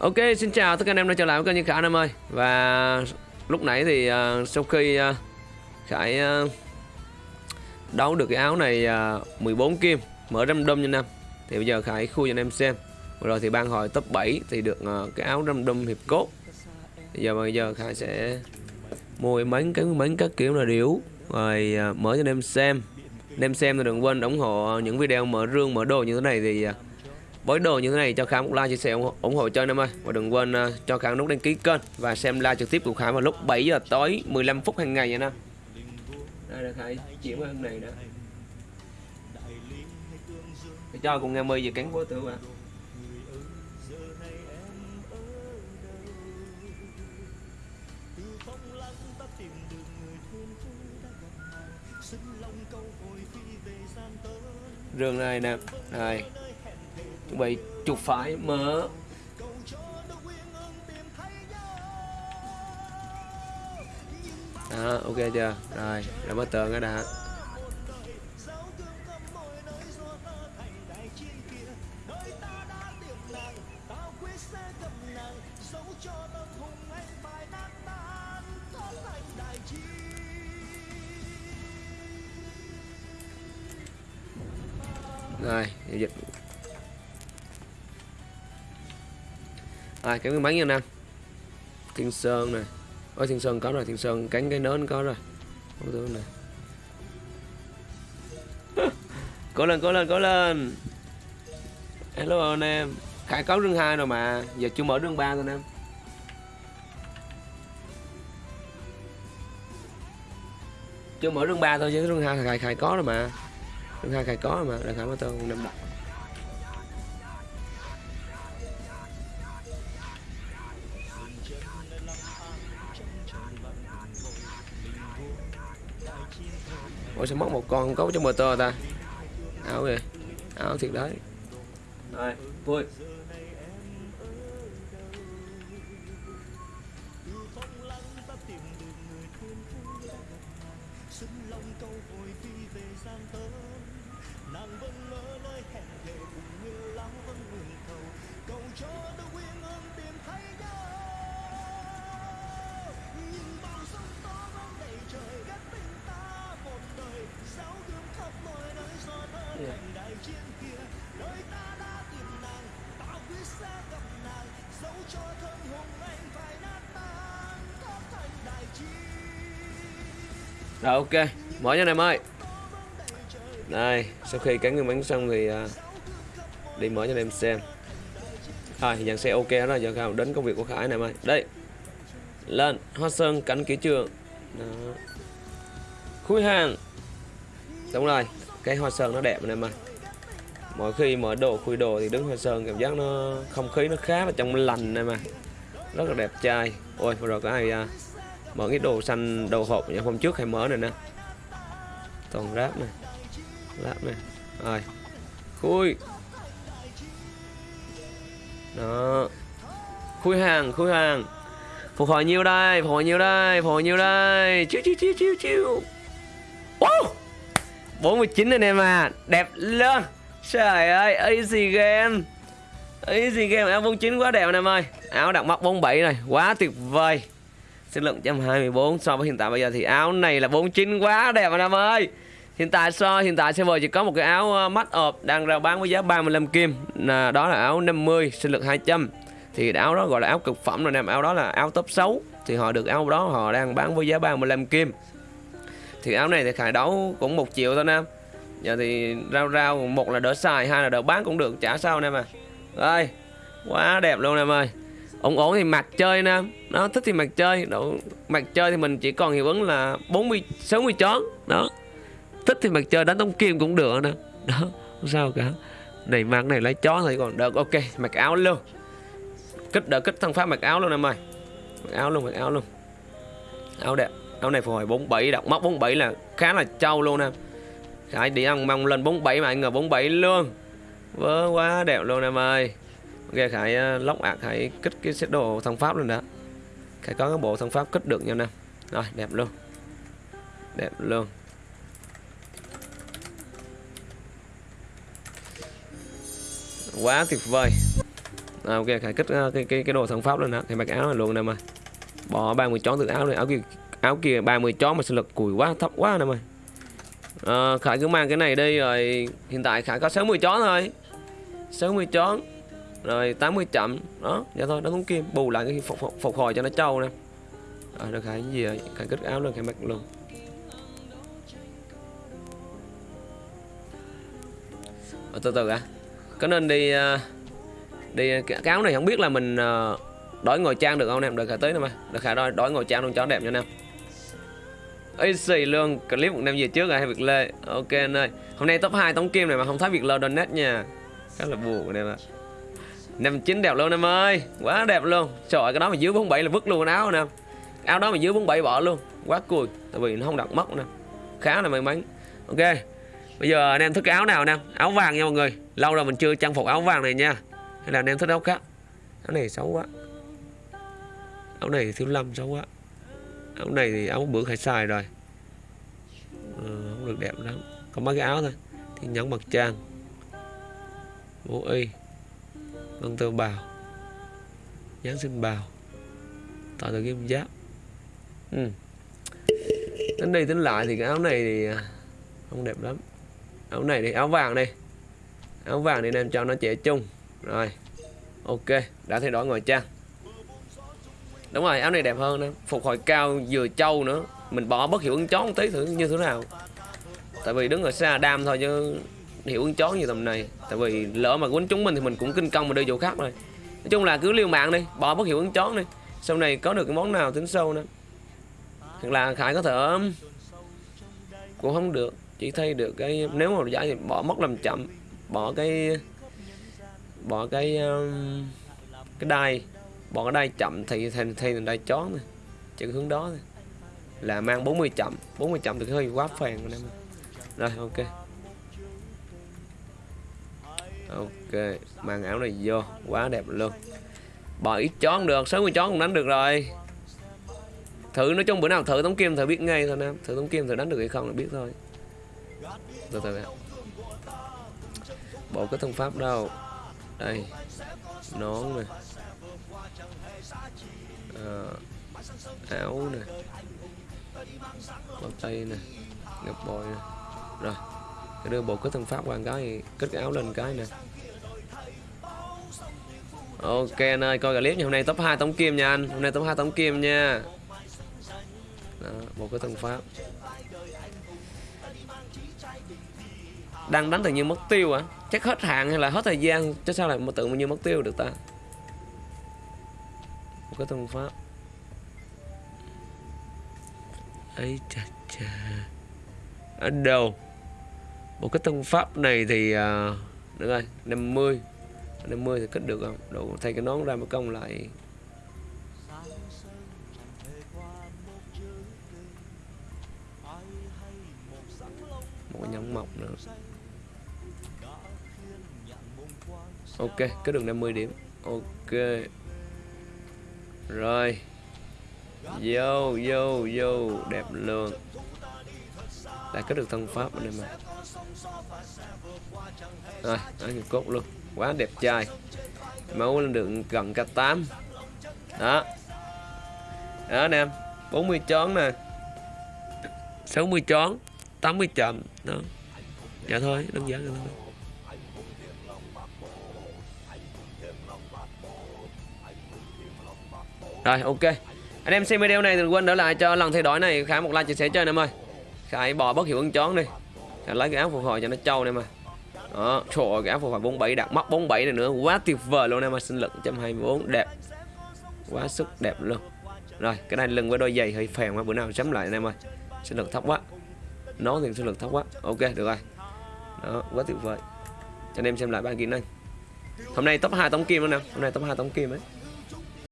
Ok, xin chào tất cả anh em đã trở lại với kênh Như Khải anh em ơi. Và lúc nãy thì uh, sau khi uh, Khải uh, đấu được cái áo này uh, 14 kim Mở random nha anh em. Thì bây giờ Khải khui cho anh em xem. Vừa rồi thì ban hồi top 7 thì được uh, cái áo random hiệp cốt. Bây giờ bây giờ Khải sẽ mua mấy cái mấy các kiểu là điếu Rồi uh, mở cho anh em xem. Anh em xem thì đừng quên ủng hộ những video mở rương mở đồ như thế này thì uh, với đồ như thế này cho Khải một like chia sẻ ủng, ủng hộ cho anh em ơi. Và đừng quên uh, cho Khải nút đăng ký kênh và xem live trực tiếp của Khải vào lúc 7 giờ tối 15 phút hàng ngày nha anh đây là Khải chuyển qua hôm này đó. Để cho cùng nghe mời về cánh vô tử ạ. Rừng này nè. Này chuẩn bị chuột phải mở đó, ok chưa? Rồi đã mở tường cái đã. Rồi dịch. Rồi cái miếng bánh nha anh em thiên sơn này. Ôi, thiên sơn có rồi, thiên sơn cánh cái nến có rồi. Không tưởng này. Cố lên cố lên cố lên. Hello, anh em. Khải có rương hai rồi mà. Giờ chưa mở rương ba thôi anh em. Chưa mở rương ba thôi chứ rương hai khải khải có rồi mà. Rương hai khải có rồi mà. Để khải mở tên năm đọc. Ủa sẽ mất một con có trong motor ta? Áo kìa Áo thiệt đấy. Rồi, vui. Rồi ok, mở nha em ơi. Đây, sau khi cắn nguyên bánh xong thì uh, đi mở cho anh em xem. Rồi, thì dàn xe ok rồi, giờ khảo đến công việc của Khải này mày Đây, lên, hoa sơn, cánh kỹ trường. Đó. Khui hàng Đúng rồi, cái hoa sơn nó đẹp này mà Mỗi khi mở đồ, khui đồ thì đứng hoa sơn cảm giác nó không khí nó khá là trong lành này mà. Rất là đẹp trai. Ôi, vừa rồi có ai uh, mở cái đồ xanh đồ hộp như hôm trước hay mở này nè? Toàn ráp này ráp này rồi khui. Đó. Khui hàng khui hàng. Phục hồi nhiêu đây phục hồi nhiêu đây phục hồi nhiêu đây. Chiu chiu chiu chiu chiu. Wow! 49 anh em à đẹp lên trời ơi easy game. Easy game áo 49 quá đẹp anh em ơi. Áo đặc mắt 47 này quá tuyệt vời. Sinh lượng 124 so với hiện tại bây giờ thì áo này là 49 quá đẹp anh em ơi. Hiện tại so hiện tại server chỉ có một cái áo ờ, mắt ọp đang rao bán với giá 35 kim. Là Đó là áo 50 sinh lực 200 Thì áo đó gọi là áo cực phẩm rồi nè, Áo đó là áo top 6 Thì họ được áo đó họ đang bán với giá 35 kim. Thì áo này thì khải đấu cũng một triệu thôi nè Giờ thì rau rau, một là đỡ xài, hai là đỡ bán cũng được, chả sao anh em à quá đẹp luôn em ơi. Ổn ổn thì mặt chơi nè, nó thích thì mặt chơi độ mặt chơi thì mình chỉ còn hiệu ứng là 40 60 chón, đó. Thích thì mặt chơi, đánh tống kim cũng được nè, đó, không sao cả. Này mang này, lấy chó thì còn được, ok, mặc áo luôn. Kích, đỡ kích thăng pháp mặc áo luôn em ơi. Mặc áo luôn, mặc áo luôn. Áo đẹp, áo này phục hồi 47 đọc móc 47 là khá là trâu luôn em Khải đi ăn mong lên 47 mà anh ngờ 47 luôn. Vớ quá đẹp luôn em ơi. Ok Khải ờ, lóc ạc Khải kích cái set đồ thân pháp luôn đó. Khải có cái bộ thân pháp kích được nha nè Rồi đẹp luôn. Đẹp luôn. Quá tuyệt vời. À, ok khải kích uh, cái cái cái đồ thần pháp lên đó. Thì mặc áo này luôn nè mà bỏ 30 chón từ áo này áo kia áo kia 30 chón mà sinh lực cùi quá thấp quá nè mày à, khải cứ mang cái này đi rồi hiện tại khải có 60 chó thôi. 60 chó rồi 80 chậm. Đó vậy thôi nó cũng kim bù lại cái phục, phục, phục hồi cho nó trâu nè. Rồi được khải cái gì rồi khải kích áo lên khải mặc luôn. Ờ, từ từ à có nên đi ờ, đi cái áo này không biết là mình đổi ngồi trang được không em được Khải tới nè mà được Khải đổi đổi ngồi trang luôn cho đẹp nha em ấy xì luôn. Clip một năm về trước rồi, hay Việt Lê. Ok, anh ơi. Hôm nay top 2 tống kim này mà không thấy Việt Lê donate nha. Khá là buồn em ạ năm chín đẹp luôn em ơi. Quá đẹp luôn. Trời cái đó mà dưới 47 là vứt luôn áo nè. Áo đó mà dưới 47 bỏ luôn. Quá cùi tại vì nó không đặt mất nè. Khá là may mắn. Ok. Bây giờ anh em thích cái áo nào nè? Áo vàng nha mọi người. Lâu rồi mình chưa trang phục áo vàng này nha. Hay là anh em thích áo khác? Áo này xấu quá. Áo này thiếu lâm xấu quá áo này thì áo bữa phải xài rồi. Ừ, không được đẹp lắm. Có mấy cái áo thôi. Thì nhắn mặt trang. Mũ y. Băng tơ bào. Giáng sinh bào. Tạo từ kim giáp. Ừ. tính đi tính lại thì cái áo này thì à, không đẹp lắm. Áo này thì áo vàng đi. Áo vàng thì nên cho nó trẻ chung rồi. Ok đã thay đổi ngoài trang đúng rồi áo này đẹp hơn nè phục hồi cao vừa trâu nữa. Mình bỏ bất hiệu ứng chó một tí thử như thế nào. Tại vì đứng ở xa đam thôi chứ hiệu ứng chó như tầm này. Tại vì lỡ mà quấn chúng mình thì mình cũng kinh công mà đưa chỗ khác rồi. Nói chung là cứ liều mạng đi bỏ bất hiệu ứng chó đi. Sau này có được cái món nào tính sâu nữa. Hoặc là khải có thể um, cũng không được. Chỉ thay được cái nếu mà giải thì bỏ mất làm chậm. Bỏ cái bỏ cái um, cái đai bọn ở đây chậm thì thành thay ở đây chón này chữ hướng đó này. là mang 40 chậm. 40 chậm thì hơi quá phèn rồi em rồi, ok. Ok, mang ảo này vô. Quá đẹp luôn. Bỏ ít chón được 60 chón cũng đánh được rồi. Thử nói chung bữa nào thử tống kim thử biết ngay thôi nam. Thử tống kim thử đánh được hay không là biết thôi. Từ từ bộ cái thông pháp đâu? Đây. Nón này Ờ, áo nè. Bao tay nè. Ngập bồi nè. Rồi cái đưa bộ kết thân pháp qua cái kết cái áo lên cái nè. Ok anh ơi coi clip nha. Hôm nay top 2 tống kim nha anh. Hôm nay top 2 tống kim nha. Đó, bộ kết thân pháp. Đang đánh tự nhiên mất tiêu à chắc hết hạn hay là hết thời gian chứ sao lại mà tự nhiên mất tiêu được ta? Một cái thân pháp. Ấy chà chà. Ở đâu? Một cái thân pháp này thì uh, được rồi 50 50 thì kết được không? Đủ thay cái nón ra mới công lại. Một cái nhẫn mọc nữa. Ok kết được 50 điểm. Ok rồi. Vô vô vô. Đẹp luôn. Đã có được thân pháp ở đây mà. Rồi ở người cốt luôn. Quá đẹp trai. Máu lên được gần cả 8 đó. Đó anh em 40 chón nè. 60 chón 80 chậm đó. Dạ thôi, đơn giản rồi thôi. Rồi, ok. Anh em xem video này đừng quên đỡ lại cho lần thay đổi này, Khải một like chia sẻ cho anh em ơi Khải bỏ bất hiệu ứng chón đi. Khải lấy cái áo phục hồi cho nó trâu này mà Đó, Trời ơi, cái áo phục hồi 47 đặt móc 47 này nữa, Quá tuyệt vời luôn em ơi Sinh lực 124 đẹp. Quá sức đẹp luôn. Rồi, cái này lưng với đôi giày hơi phèn quá, Bữa nào chấm lại anh em ơi Sinh lực thấp quá. Nó thì sinh lực thấp quá. Ok, được rồi. Đó, quá tuyệt vời. Cho anh em xem lại ba kỹ năng. Hôm nay top 2 tống kim luôn nè. Hôm nay top 2 tống kim ấy.